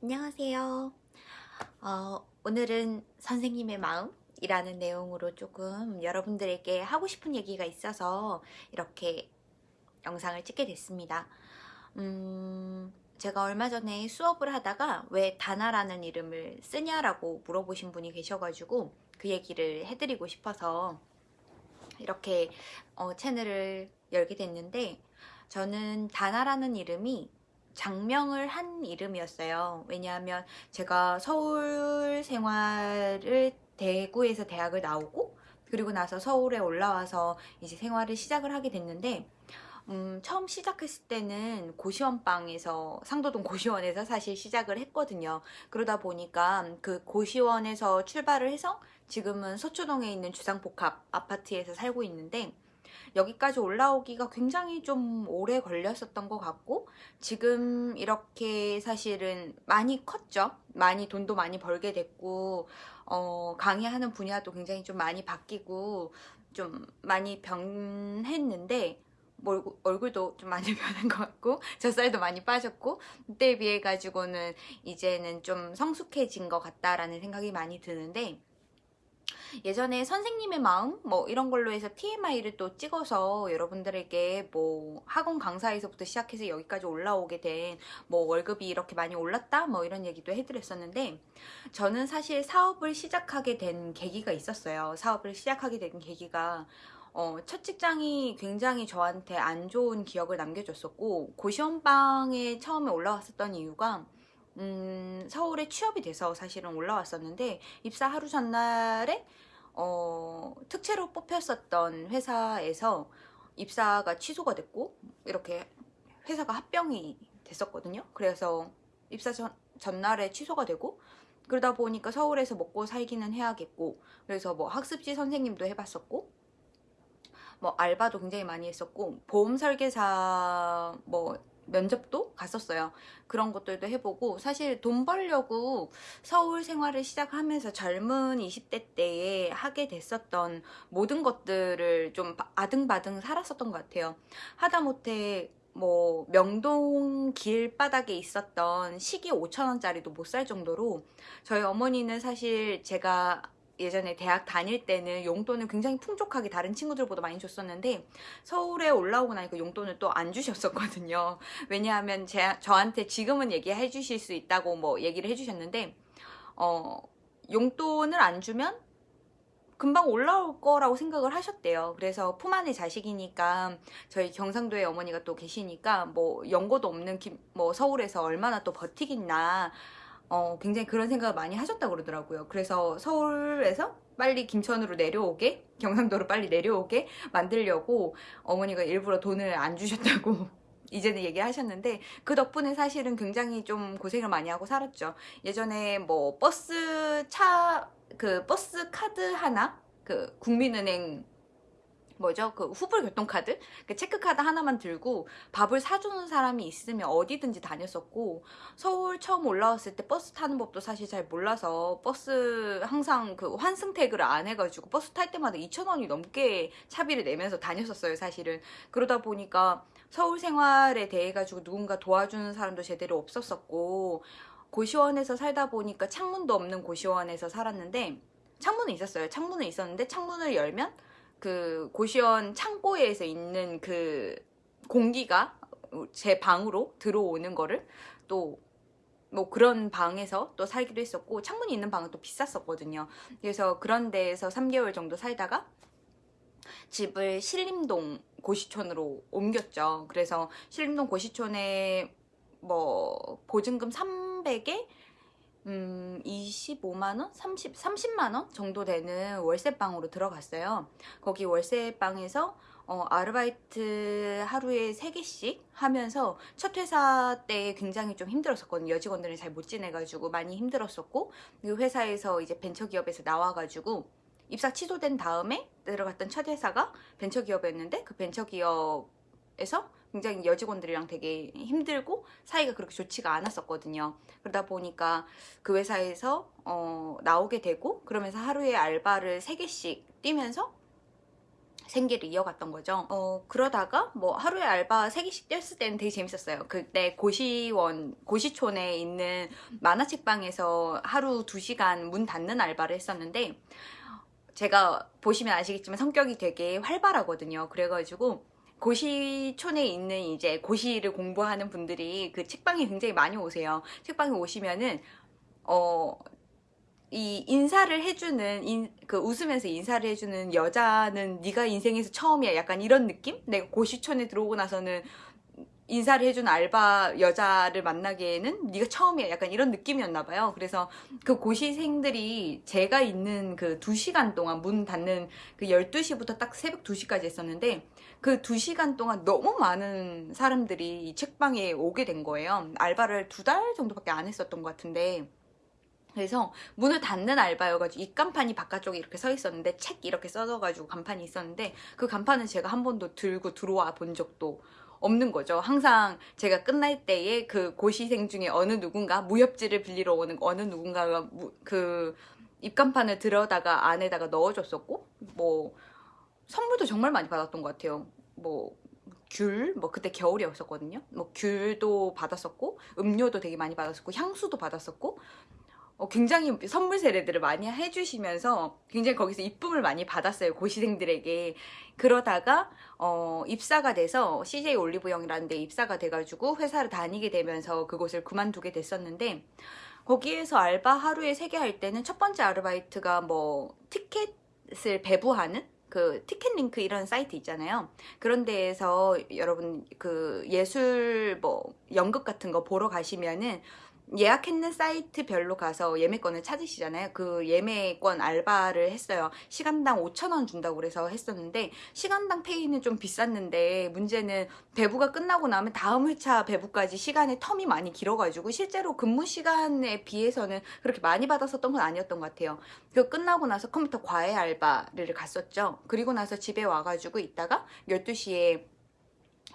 안녕하세요. 어, 오늘은 선생님의 마음이라는 내용으로 조금 여러분들에게 하고 싶은 얘기가 있어서 이렇게 영상을 찍게 됐습니다. 음, 제가 얼마 전에 수업을 하다가 왜 다나라는 이름을 쓰냐라고 물어보신 분이 계셔가지고 그 얘기를 해드리고 싶어서 이렇게 어, 채널을 열게 됐는데 저는 다나라는 이름이 장명을 한 이름이었어요. 왜냐하면 제가 서울 생활을 대구에서 대학을 나오고 그리고 나서 서울에 올라와서 이제 생활을 시작을 하게 됐는데 음, 처음 시작했을 때는 고시원방에서 상도동 고시원에서 사실 시작을 했거든요. 그러다 보니까 그 고시원에서 출발을 해서 지금은 서초동에 있는 주상복합 아파트에서 살고 있는데 여기까지 올라오기가 굉장히 좀 오래 걸렸었던 것 같고 지금 이렇게 사실은 많이 컸죠. 많이 돈도 많이 벌게 됐고 어, 강의하는 분야도 굉장히 좀 많이 바뀌고 좀 많이 변했는데 뭐 얼굴도 좀 많이 변한 것 같고 젖살도 많이 빠졌고 그때에 비해 가지고는 이제는 좀 성숙해진 것 같다라는 생각이 많이 드는데 예전에 선생님의 마음? 뭐 이런 걸로 해서 TMI를 또 찍어서 여러분들에게 뭐 학원 강사에서부터 시작해서 여기까지 올라오게 된 뭐 월급이 이렇게 많이 올랐다? 뭐 이런 얘기도 해드렸었는데 저는 사실 사업을 시작하게 된 계기가 있었어요. 사업을 시작하게 된 계기가 어, 첫 직장이 굉장히 저한테 안 좋은 기억을 남겨줬었고 고시원방에 처음에 올라왔었던 이유가 음, 서울에 취업이 돼서 사실은 올라왔었는데 입사 하루 전날에 어, 특채로 뽑혔었던 회사에서 입사가 취소가 됐고 이렇게 회사가 합병이 됐었거든요. 그래서 입사 전, 전날에 취소가 되고 그러다 보니까 서울에서 먹고 살기는 해야겠고 그래서 뭐 학습지 선생님도 해봤었고 뭐 알바도 굉장히 많이 했었고 보험 설계사 뭐 면접도 갔었어요. 그런 것들도 해보고 사실 돈 벌려고 서울 생활을 시작하면서 젊은 20대 때에 하게 됐었던 모든 것들을 좀 아등바등 살았었던 것 같아요. 하다못해 뭐 명동 길바닥에 있었던 시기 5천원짜리도 못 살 정도로 저희 어머니는 사실 제가 예전에 대학 다닐 때는 용돈을 굉장히 풍족하게 다른 친구들보다 많이 줬었는데 서울에 올라오고 나니까 용돈을 또 안 주셨었거든요. 왜냐하면 제, 저한테 지금은 얘기해 주실 수 있다고 뭐 얘기를 해주셨는데 어, 용돈을 안 주면 금방 올라올 거라고 생각을 하셨대요. 그래서 품 안의 자식이니까 저희 경상도에 어머니가 또 계시니까 뭐 연고도 없는 김, 뭐 서울에서 얼마나 또 버티겠나 어, 굉장히 그런 생각을 많이 하셨다고 그러더라고요. 그래서 서울에서 빨리 김천으로 내려오게 경상도로 빨리 내려오게 만들려고 어머니가 일부러 돈을 안 주셨다고 이제는 얘기하셨는데 그 덕분에 사실은 굉장히 좀 고생을 많이 하고 살았죠. 예전에 뭐 버스 차 그 버스 카드 하나 그 국민은행 뭐죠? 그 후불 교통카드? 그 체크카드 하나만 들고 밥을 사주는 사람이 있으면 어디든지 다녔었고 서울 처음 올라왔을 때 버스 타는 법도 사실 잘 몰라서 버스 항상 그 환승 태그를 안 해가지고 버스 탈 때마다 2,000원이 넘게 차비를 내면서 다녔었어요 사실은 그러다 보니까 서울 생활에 대해 가지고 누군가 도와주는 사람도 제대로 없었었고 고시원에서 살다 보니까 창문도 없는 고시원에서 살았는데 창문은 있었어요 창문은 있었는데 창문을 열면 그 고시원 창고에서 있는 그 공기가 제 방으로 들어오는 거를 또 뭐 그런 방에서 또 살기도 했었고 창문이 있는 방은 또 비쌌었거든요. 그래서 그런 데에서 3개월 정도 살다가 집을 신림동 고시촌으로 옮겼죠. 그래서 신림동 고시촌에 뭐 보증금 300에 음, 25만원? 30, 30만원 정도 되는 월세방으로 들어갔어요. 거기 월세방에서 어, 아르바이트 하루에 3개씩 하면서 첫 회사 때 굉장히 좀 힘들었었거든요. 여직원들은 잘 못 지내가지고 많이 힘들었었고 그 회사에서 이제 벤처기업에서 나와가지고 입사 취소된 다음에 들어갔던 첫 회사가 벤처기업이었는데 그 벤처기업에서 굉장히 여직원들이랑 되게 힘들고 사이가 그렇게 좋지가 않았었거든요. 그러다 보니까 그 회사에서 어, 나오게 되고 그러면서 하루에 알바를 3개씩 뛰면서 생계를 이어갔던 거죠. 어, 그러다가 뭐 하루에 알바 3개씩 뛰었을 때는 되게 재밌었어요. 그때 고시원, 고시촌에 있는 만화책방에서 하루 2시간 문 닫는 알바를 했었는데 제가 보시면 아시겠지만 성격이 되게 활발하거든요. 그래가지고 고시촌에 있는 이제 고시를 공부하는 분들이 그 책방에 굉장히 많이 오세요. 책방에 오시면은 어, 이 인사를 해주는 인, 그 웃으면서 인사를 해주는 여자는 네가 인생에서 처음이야 약간 이런 느낌? 내가 고시촌에 들어오고 나서는 인사를 해준 알바 여자를 만나기에는 네가 처음이야 약간 이런 느낌이었나 봐요 그래서 그 고시생들이 제가 있는 그 2시간 동안 문 닫는 그 12시부터 딱 새벽 2시까지 했었는데 그 2시간 동안 너무 많은 사람들이 이 책방에 오게 된 거예요 알바를 두 달 정도밖에 안 했었던 것 같은데 그래서 문을 닫는 알바여가지고 입간판이 바깥쪽에 이렇게 서 있었는데 책 이렇게 써져가지고 간판이 있었는데 그 간판은 제가 한 번도 들고 들어와 본 적도 없는 거죠. 항상 제가 끝날 때에 그 고시생 중에 어느 누군가 무협지를 빌리러 오는 어느 누군가가 무, 그 입간판을 들여다가 안에다가 넣어줬었고 뭐 선물도 정말 많이 받았던 것 같아요. 뭐 귤, 뭐 그때 겨울이었었거든요. 뭐 귤도 받았었고 음료도 되게 많이 받았었고 향수도 받았었고 어, 굉장히 선물 세례들을 많이 해주시면서 굉장히 거기서 이쁨을 많이 받았어요 고시생들에게 그러다가 어, 입사가 돼서 CJ 올리브영이라는 데 입사가 돼가지고 회사를 다니게 되면서 그곳을 그만두게 됐었는데 거기에서 알바 하루에 3개 할 때는 첫 번째 아르바이트가 뭐 티켓을 배부하는 그 티켓 링크 이런 사이트 있잖아요. 그런 데에서 여러분 그 예술 뭐 연극 같은 거 보러 가시면은 예약했는 사이트별로 가서 예매권을 찾으시잖아요. 그 예매권 알바를 했어요. 시간당 5천원 준다고 그래서 했었는데 시간당 페이는 좀 비쌌는데 문제는 배부가 끝나고 나면 다음 회차 배부까지 시간의 텀이 많이 길어가지고 실제로 근무 시간에 비해서는 그렇게 많이 받았었던 건 아니었던 것 같아요. 그 끝나고 나서 컴퓨터 과외 알바를 갔었죠. 그리고 나서 집에 와가지고 있다가 12시에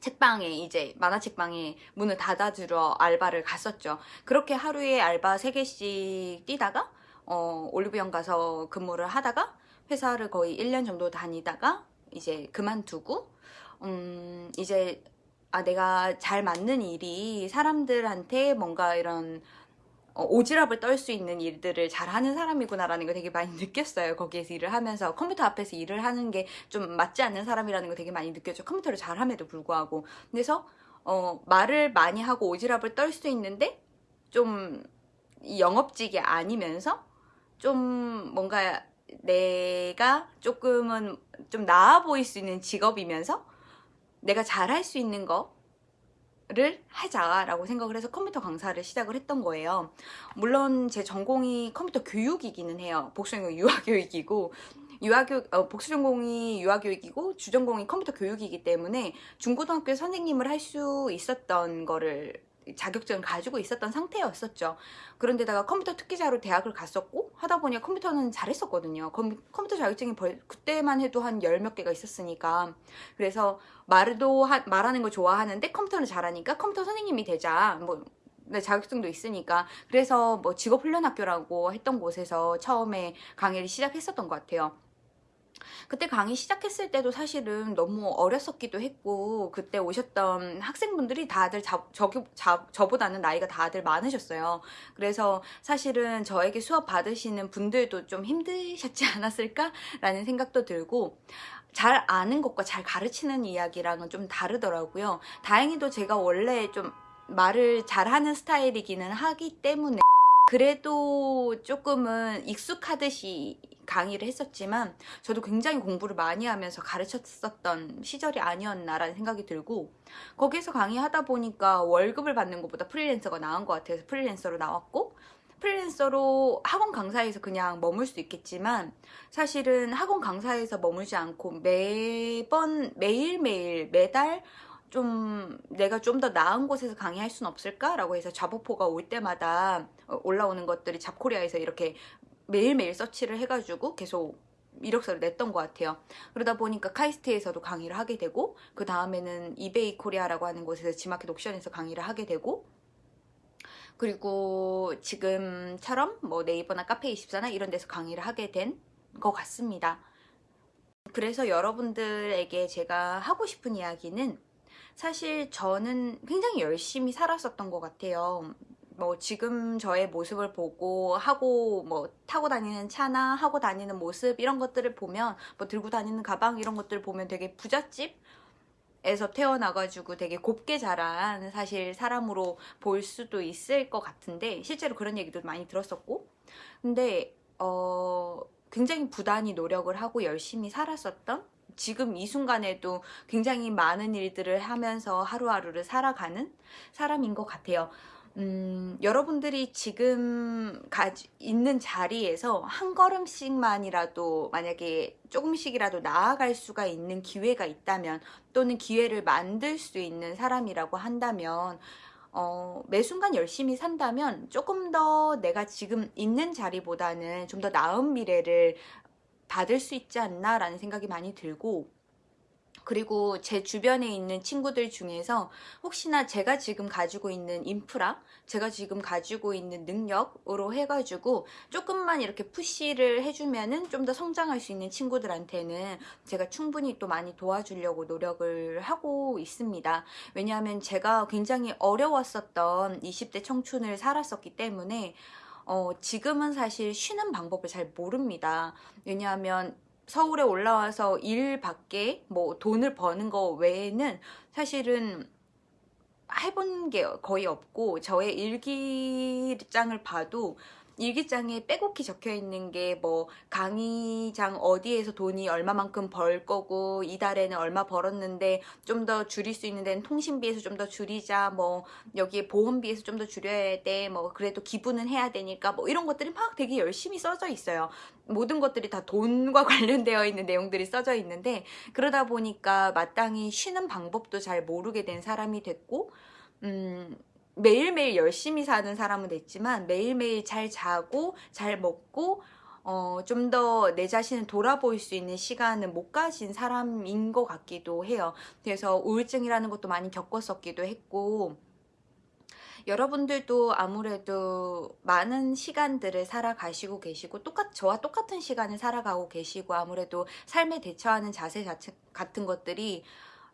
책방에 이제 만화책방에 문을 닫아주러 알바를 갔었죠. 그렇게 하루에 알바 3개씩 뛰다가 어, 올리브영 가서 근무를 하다가 회사를 거의 1년 정도 다니다가 이제 그만두고 음, 이제 아 내가 잘 맞는 일이 사람들한테 뭔가 이런 어, 오지랖을 떨 수 있는 일들을 잘하는 사람이구나라는 걸 되게 많이 느꼈어요. 거기에서 일을 하면서 컴퓨터 앞에서 일을 하는 게 좀 맞지 않는 사람이라는 걸 되게 많이 느꼈죠. 컴퓨터를 잘함에도 불구하고. 그래서 어, 말을 많이 하고 오지랖을 떨 수 있는데 좀 영업직이 아니면서 좀 뭔가 내가 조금은 좀 나아 보일 수 있는 직업이면서 내가 잘할 수 있는 거 를 하자라고 생각을 해서 컴퓨터 강사를 시작을 했던 거예요. 물론 제 전공이 컴퓨터 교육이기는 해요. 복수전공 유아교육이고 유아교육 어, 복수전공이 유아교육이고 주전공이 컴퓨터 교육이기 때문에 중고등학교 선생님을 할 수 있었던 거를 자격증을 가지고 있었던 상태였었죠. 그런데다가 컴퓨터 특기자로 대학을 갔었고 하다 보니 컴퓨터는 잘했었거든요. 컴 퓨터 자격증이 벌, 그때만 해도 한 열 몇 개가 있었으니까 그래서 말도 하, 말하는 걸 좋아하는데 컴퓨터는 잘하니까 컴퓨터 선생님이 되자 뭐 네, 자격증도 있으니까 그래서 뭐 직업훈련학교라고 했던 곳에서 처음에 강의를 시작했었던 것 같아요. 그때 강의 시작했을 때도 사실은 너무 어렸었기도 했고 그때 오셨던 학생분들이 다들 자, 저, 자, 저보다는 나이가 다들 많으셨어요. 그래서 사실은 저에게 수업 받으시는 분들도 좀 힘드셨지 않았을까 라는 생각도 들고 잘 아는 것과 잘 가르치는 이야기랑은 좀 다르더라고요. 다행히도 제가 원래 좀 말을 잘하는 스타일이기는 하기 때문에 그래도 조금은 익숙하듯이 강의를 했었지만 저도 굉장히 공부를 많이 하면서 가르쳤었던 시절이 아니었나라는 생각이 들고 거기서 강의하다 보니까 월급을 받는 것보다 프리랜서가 나은 것 같아서 프리랜서로 나왔고 프리랜서로 학원 강사에서 그냥 머물 수 있겠지만 사실은 학원 강사에서 머물지 않고 매번 매일매일 매달 좀 내가 좀 더 나은 곳에서 강의할 수는 없을까? 라고 해서 자보포가 올 때마다 올라오는 것들이 잡코리아에서 이렇게 매일매일 서치를 해가지고 계속 이력서를 냈던 것 같아요. 그러다 보니까 카이스트에서도 강의를 하게 되고 그 다음에는 이베이 코리아라고 하는 곳에서 지마켓 옥션에서 강의를 하게 되고 그리고 지금처럼 뭐 네이버나 카페24나 이런 데서 강의를 하게 된 것 같습니다. 그래서 여러분들에게 제가 하고 싶은 이야기는 사실 저는 굉장히 열심히 살았었던 것 같아요. 뭐 지금 저의 모습을 보고 하고 뭐 타고 다니는 차나 하고 다니는 모습 이런 것들을 보면 뭐 들고 다니는 가방 이런 것들을 보면 되게 부잣집 에서 태어나가지고 되게 곱게 자란 사실 사람으로 볼 수도 있을 것 같은데 실제로 그런 얘기도 많이 들었었고 근데 어 굉장히 부단히 노력을 하고 열심히 살았었던 지금 이 순간에도 굉장히 많은 일들을 하면서 하루하루를 살아가는 사람인 것 같아요. 음, 여러분들이 지금 가지, 있는 자리에서 한 걸음씩만이라도 만약에 조금씩이라도 나아갈 수가 있는 기회가 있다면 또는 기회를 만들 수 있는 사람이라고 한다면 어, 매 순간 열심히 산다면 조금 더 내가 지금 있는 자리보다는 좀 더 나은 미래를 받을 수 있지 않나 라는 생각이 많이 들고 그리고 제 주변에 있는 친구들 중에서 혹시나 제가 지금 가지고 있는 인프라, 제가 지금 가지고 있는 능력으로 해가지고 조금만 이렇게 푸시를 해주면은 좀 더 성장할 수 있는 친구들한테는 제가 충분히 또 많이 도와주려고 노력을 하고 있습니다. 왜냐하면 제가 굉장히 어려웠었던 20대 청춘을 살았었기 때문에 어, 지금은 사실 쉬는 방법을 잘 모릅니다. 왜냐하면 서울에 올라와서 일 밖에 뭐 돈을 버는 거 외에는 사실은 해본 게 거의 없고 저의 일기장을 봐도 일기장에 빼곡히 적혀 있는 게 뭐 강의장 어디에서 돈이 얼마만큼 벌 거고 이달에는 얼마 벌었는데 좀 더 줄일 수 있는 데는 통신비에서 좀 더 줄이자 뭐 여기에 보험비에서 좀 더 줄여야 돼 뭐 그래도 기부는 해야 되니까 뭐 이런 것들이 막 되게 열심히 써져 있어요. 모든 것들이 다 돈과 관련되어 있는 내용들이 써져 있는데 그러다 보니까 마땅히 쉬는 방법도 잘 모르게 된 사람이 됐고 음 매일매일 열심히 사는 사람은 됐지만 매일매일 잘 자고 잘 먹고 어, 좀 더 내 자신을 돌아볼 수 있는 시간을 못 가진 사람인 것 같기도 해요. 그래서 우울증이라는 것도 많이 겪었었기도 했고 여러분들도 아무래도 많은 시간들을 살아가시고 계시고 똑같 저와 똑같은 시간을 살아가고 계시고 아무래도 삶에 대처하는 자세 같은 것들이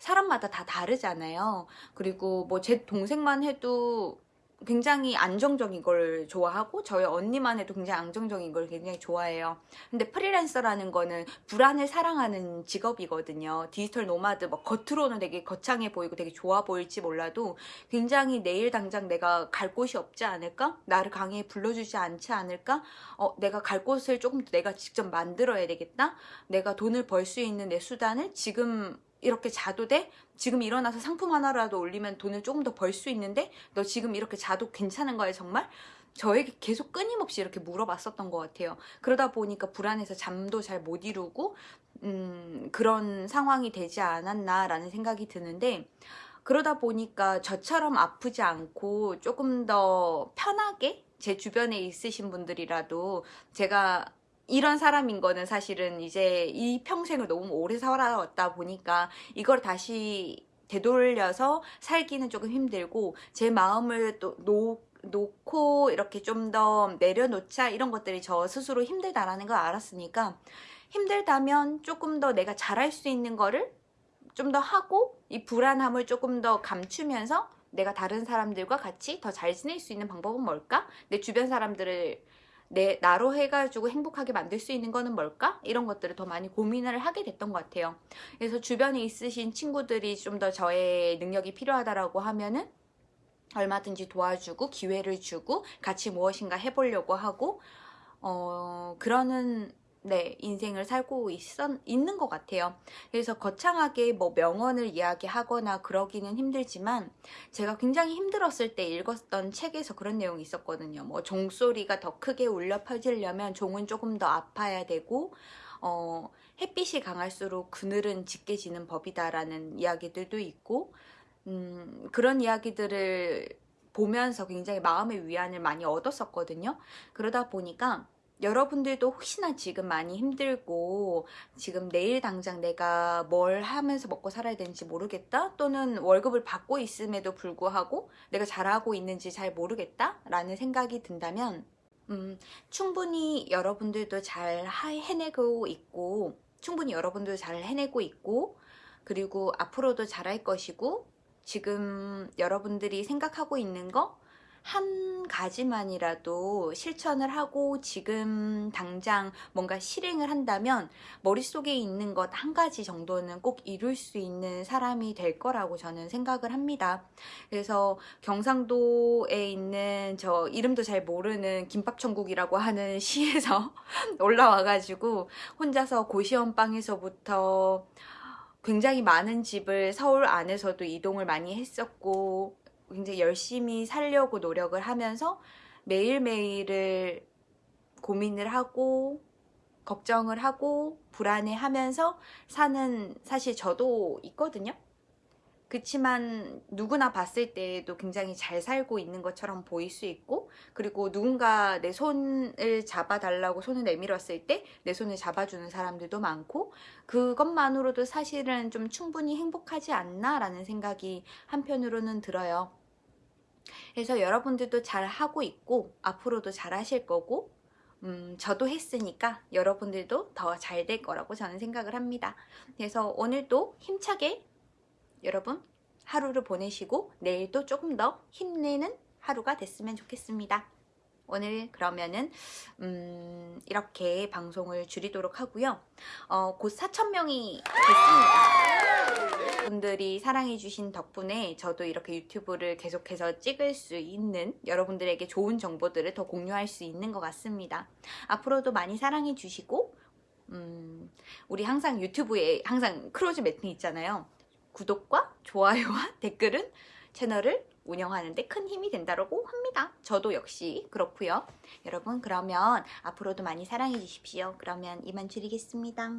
사람마다 다 다르잖아요. 그리고 뭐 제 동생만 해도 굉장히 안정적인 걸 좋아하고 저희 언니만 해도 굉장히 안정적인 걸 굉장히 좋아해요. 근데 프리랜서라는 거는 불안을 사랑하는 직업이거든요. 디지털 노마드 뭐 겉으로는 되게 거창해 보이고 되게 좋아 보일지 몰라도 굉장히 내일 당장 내가 갈 곳이 없지 않을까? 나를 강의에 불러주지 않지 않을까? 어, 내가 갈 곳을 조금 더 내가 직접 만들어야 되겠다? 내가 돈을 벌 수 있는 내 수단을 지금 이렇게 자도 돼? 지금 일어나서 상품 하나라도 올리면 돈을 조금 더 벌 수 있는데 너 지금 이렇게 자도 괜찮은 거예요 정말? 저에게 계속 끊임없이 이렇게 물어봤었던 것 같아요. 그러다 보니까 불안해서 잠도 잘 못 이루고 음, 그런 상황이 되지 않았나라는 생각이 드는데 그러다 보니까 저처럼 아프지 않고 조금 더 편하게 제 주변에 있으신 분들이라도 제가 이런 사람인 거는 사실은 이제 이 평생을 너무 오래 살아왔다 보니까 이걸 다시 되돌려서 살기는 조금 힘들고 제 마음을 또 놓, 놓고 이렇게 좀 더 내려놓자 이런 것들이 저 스스로 힘들다라는 걸 알았으니까 힘들다면 조금 더 내가 잘할 수 있는 거를 좀 더 하고 이 불안함을 조금 더 감추면서 내가 다른 사람들과 같이 더 잘 지낼 수 있는 방법은 뭘까? 내 주변 사람들을 내 나로 해가지고 행복하게 만들 수 있는 거는 뭘까? 이런 것들을 더 많이 고민을 하게 됐던 것 같아요. 그래서 주변에 있으신 친구들이 좀 더 저의 능력이 필요하다라고 하면은 얼마든지 도와주고 기회를 주고 같이 무엇인가 해보려고 하고 어 그러는 네, 인생을 살고 있었, 있는 것 같아요. 그래서 거창하게 뭐 명언을 이야기하거나 그러기는 힘들지만 제가 굉장히 힘들었을 때 읽었던 책에서 그런 내용이 있었거든요. 뭐 종소리가 더 크게 울려 퍼지려면 종은 조금 더 아파야 되고 어, 햇빛이 강할수록 그늘은 짙게 지는 법이다 라는 이야기들도 있고 음, 그런 이야기들을 보면서 굉장히 마음의 위안을 많이 얻었었거든요. 그러다 보니까 여러분들도 혹시나 지금 많이 힘들고 지금 내일 당장 내가 뭘 하면서 먹고 살아야 되는지 모르겠다? 또는 월급을 받고 있음에도 불구하고 내가 잘하고 있는지 잘 모르겠다? 라는 생각이 든다면 음, 충분히 여러분들도 잘 해내고 있고 충분히 여러분도 잘 해내고 있고 그리고 앞으로도 잘할 것이고 지금 여러분들이 생각하고 있는 거 한 가지만이라도 실천을 하고 지금 당장 뭔가 실행을 한다면 머릿속에 있는 것 한 가지 정도는 꼭 이룰 수 있는 사람이 될 거라고 저는 생각을 합니다. 그래서 경상도에 있는 저 이름도 잘 모르는 김밥천국이라고 하는 시에서 올라와가지고 혼자서 고시원방에서부터 굉장히 많은 집을 서울 안에서도 이동을 많이 했었고 굉장히 열심히 살려고 노력을 하면서 매일매일을 고민을 하고 걱정을 하고 불안해하면서 사는 사실 저도 있거든요. 그치만 누구나 봤을 때에도 굉장히 잘 살고 있는 것처럼 보일 수 있고 그리고 누군가 내 손을 잡아달라고 손을 내밀었을 때 내 손을 잡아주는 사람들도 많고 그것만으로도 사실은 좀 충분히 행복하지 않나 라는 생각이 한편으로는 들어요. 그래서 여러분들도 잘 하고 있고 앞으로도 잘 하실 거고 음, 저도 했으니까 여러분들도 더 잘 될 거라고 저는 생각을 합니다. 그래서 오늘도 힘차게 여러분 하루를 보내시고 내일도 조금 더 힘내는 하루가 됐으면 좋겠습니다. 오늘 그러면은 음, 이렇게 방송을 줄이도록 하고요. 어, 곧 4,000명이 됐습니다. 분들이 사랑해주신 덕분에 저도 이렇게 유튜브를 계속해서 찍을 수 있는 여러분들에게 좋은 정보들을 더 공유할 수 있는 것 같습니다. 앞으로도 많이 사랑해주시고 음, 우리 항상 유튜브에 항상 크로즈 매팅 있잖아요. 구독과 좋아요와 댓글은 채널을 운영하는 데 큰 힘이 된다고 합니다. 저도 역시 그렇고요. 여러분 그러면 앞으로도 많이 사랑해 주십시오. 그러면 이만 줄이겠습니다.